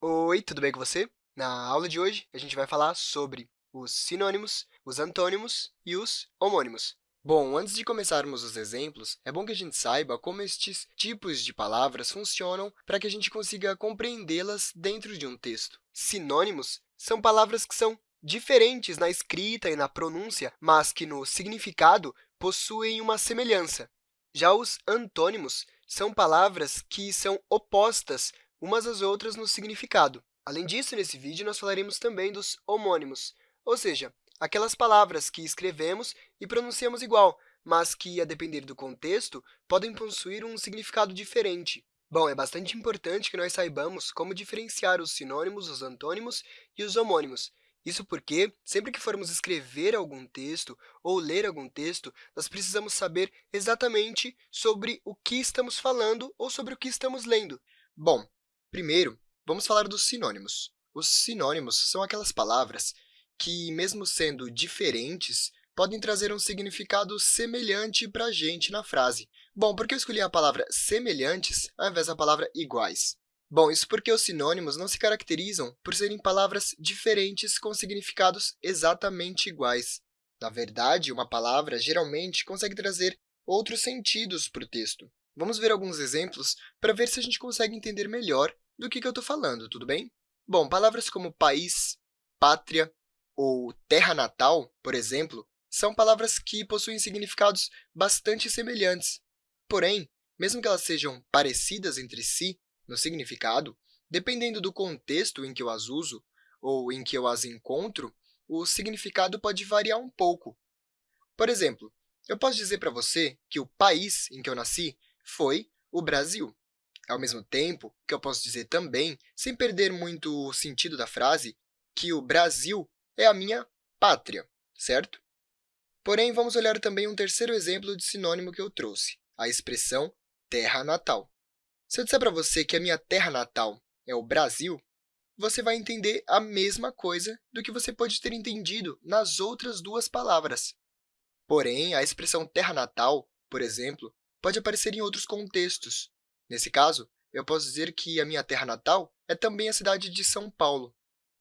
Oi, tudo bem com você? Na aula de hoje, a gente vai falar sobre os sinônimos, os antônimos e os homônimos. Bom, antes de começarmos os exemplos, é bom que a gente saiba como estes tipos de palavras funcionam para que a gente consiga compreendê-las dentro de um texto. Sinônimos são palavras que são diferentes na escrita e na pronúncia, mas que, no significado, possuem uma semelhança. Já os antônimos são palavras que são opostas umas às outras no significado. Além disso, nesse vídeo, nós falaremos também dos homônimos, ou seja, aquelas palavras que escrevemos e pronunciamos igual, mas que, a depender do contexto, podem possuir um significado diferente. Bom, é bastante importante que nós saibamos como diferenciar os sinônimos, os antônimos e os homônimos. Isso porque, sempre que formos escrever algum texto ou ler algum texto, nós precisamos saber exatamente sobre o que estamos falando ou sobre o que estamos lendo. Bom, primeiro, vamos falar dos sinônimos. Os sinônimos são aquelas palavras que, mesmo sendo diferentes, podem trazer um significado semelhante para a gente na frase. Bom, por que eu escolhi a palavra semelhantes ao invés da palavra iguais? Bom, isso porque os sinônimos não se caracterizam por serem palavras diferentes com significados exatamente iguais. Na verdade, uma palavra geralmente consegue trazer outros sentidos para o texto. Vamos ver alguns exemplos para ver se a gente consegue entender melhor do que, que eu estou falando, tudo bem? Bom, palavras como país, pátria ou terra natal, por exemplo, são palavras que possuem significados bastante semelhantes. Porém, mesmo que elas sejam parecidas entre si, no significado, dependendo do contexto em que eu as uso ou em que eu as encontro, o significado pode variar um pouco. Por exemplo, eu posso dizer para você que o país em que eu nasci foi o Brasil. Ao mesmo tempo que eu posso dizer também, sem perder muito o sentido da frase, que o Brasil é a minha pátria, certo? Porém, vamos olhar também um terceiro exemplo de sinônimo que eu trouxe, a expressão terra natal. Se eu disser para você que a minha terra natal é o Brasil, você vai entender a mesma coisa do que você pode ter entendido nas outras duas palavras. Porém, a expressão terra natal, por exemplo, pode aparecer em outros contextos. Nesse caso, eu posso dizer que a minha terra natal é também a cidade de São Paulo.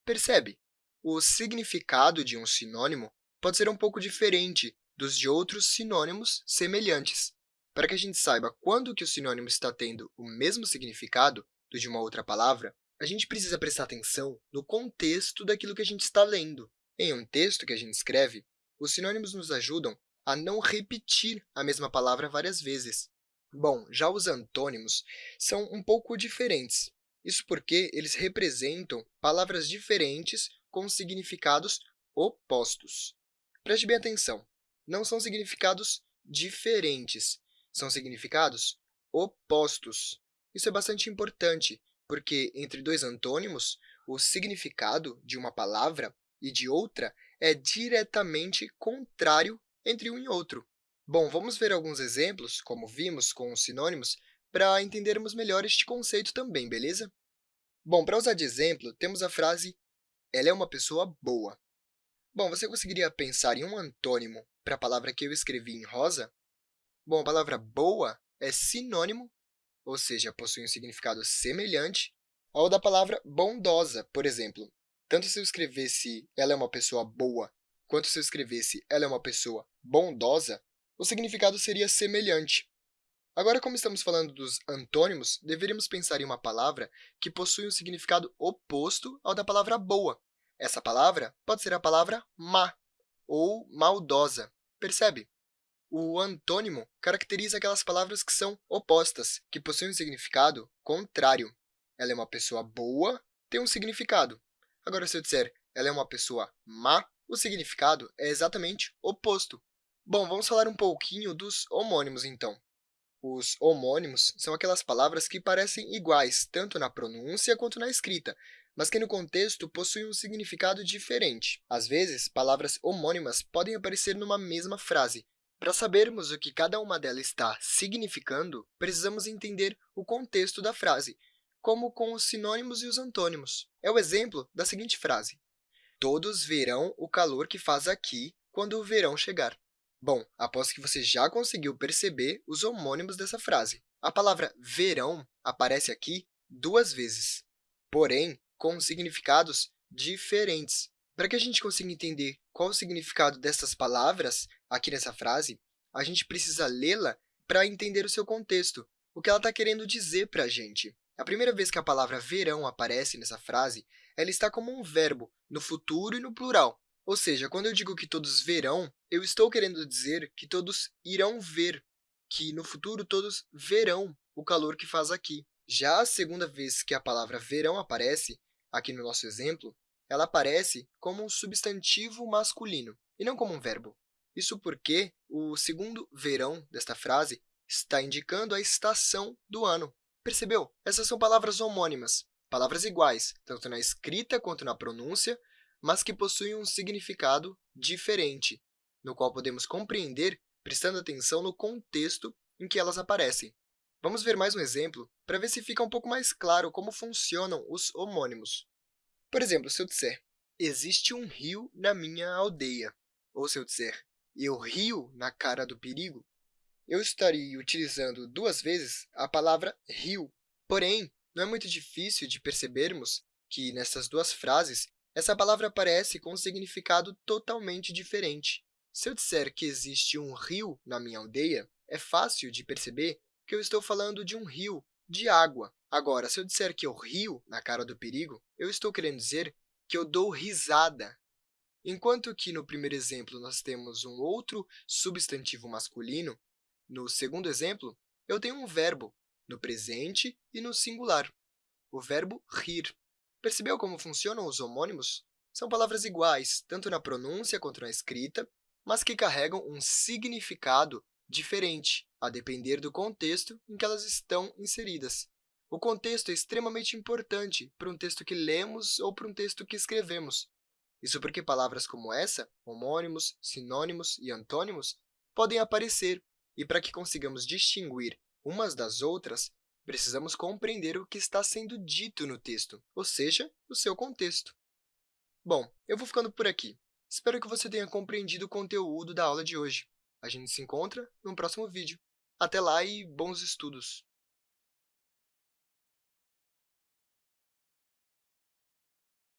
Percebe? O significado de um sinônimo pode ser um pouco diferente dos de outros sinônimos semelhantes. Para que a gente saiba quando que o sinônimo está tendo o mesmo significado do de uma outra palavra, a gente precisa prestar atenção no contexto daquilo que a gente está lendo. Em um texto que a gente escreve, os sinônimos nos ajudam a não repetir a mesma palavra várias vezes. Bom, já os antônimos são um pouco diferentes. Isso porque eles representam palavras diferentes com significados opostos. Preste bem atenção, não são significados diferentes, são significados opostos. Isso é bastante importante, porque entre dois antônimos, o significado de uma palavra e de outra é diretamente contrário entre um e outro. Bom, vamos ver alguns exemplos, como vimos com os sinônimos, para entendermos melhor este conceito também, beleza? Bom, para usar de exemplo, temos a frase ela é uma pessoa boa. Bom, você conseguiria pensar em um antônimo para a palavra que eu escrevi em rosa? Bom, a palavra boa é sinônimo, ou seja, possui um significado semelhante ao da palavra bondosa, por exemplo. Tanto se eu escrevesse ela é uma pessoa boa, quanto se eu escrevesse ela é uma pessoa bondosa, o significado seria semelhante. Agora, como estamos falando dos antônimos, deveríamos pensar em uma palavra que possui um significado oposto ao da palavra boa. Essa palavra pode ser a palavra má ou maldosa. Percebe? O antônimo caracteriza aquelas palavras que são opostas, que possuem um significado contrário. Ela é uma pessoa boa, tem um significado. Agora, se eu disser ela é uma pessoa má, o significado é exatamente oposto. Bom, vamos falar um pouquinho dos homônimos, então. Os homônimos são aquelas palavras que parecem iguais, tanto na pronúncia quanto na escrita, mas que no contexto possuem um significado diferente. Às vezes, palavras homônimas podem aparecer numa mesma frase, para sabermos o que cada uma delas está significando, precisamos entender o contexto da frase, como com os sinônimos e os antônimos. É o exemplo da seguinte frase. Todos verão o calor que faz aqui quando o verão chegar. Bom, aposto que você já conseguiu perceber os homônimos dessa frase. A palavra verão aparece aqui duas vezes. Porém, com significados diferentes. Para que a gente consiga entender qual o significado dessas palavras aqui nessa frase, a gente precisa lê-la para entender o seu contexto, o que ela está querendo dizer para a gente. A primeira vez que a palavra verão aparece nessa frase, ela está como um verbo, no futuro e no plural. Ou seja, quando eu digo que todos verão, eu estou querendo dizer que todos irão ver, que no futuro todos verão o calor que faz aqui. Já a segunda vez que a palavra verão aparece, aqui no nosso exemplo, ela aparece como um substantivo masculino, e não como um verbo. Isso porque o segundo verão desta frase está indicando a estação do ano. Percebeu? Essas são palavras homônimas, palavras iguais, tanto na escrita quanto na pronúncia, mas que possuem um significado diferente, no qual podemos compreender prestando atenção no contexto em que elas aparecem. Vamos ver mais um exemplo para ver se fica um pouco mais claro como funcionam os homônimos. Por exemplo, se eu disser, existe um rio na minha aldeia, ou se eu disser, eu rio na cara do perigo, eu estaria utilizando duas vezes a palavra rio. Porém, não é muito difícil de percebermos que, nessas duas frases, essa palavra aparece com um significado totalmente diferente. Se eu disser que existe um rio na minha aldeia, é fácil de perceber que eu estou falando de um rio, de água. Agora, se eu disser que eu rio na cara do perigo, eu estou querendo dizer que eu dou risada. Enquanto que no primeiro exemplo nós temos um outro substantivo masculino, no segundo exemplo, eu tenho um verbo no presente e no singular, o verbo rir. Percebeu como funcionam os homônimos? São palavras iguais, tanto na pronúncia quanto na escrita, mas que carregam um significado diferente, a depender do contexto em que elas estão inseridas. O contexto é extremamente importante para um texto que lemos ou para um texto que escrevemos. Isso porque palavras como essa, homônimos, sinônimos e antônimos, podem aparecer, e para que consigamos distinguir umas das outras, precisamos compreender o que está sendo dito no texto, ou seja, o seu contexto. Bom, eu vou ficando por aqui. Espero que você tenha compreendido o conteúdo da aula de hoje. A gente se encontra no próximo vídeo. Até lá e bons estudos!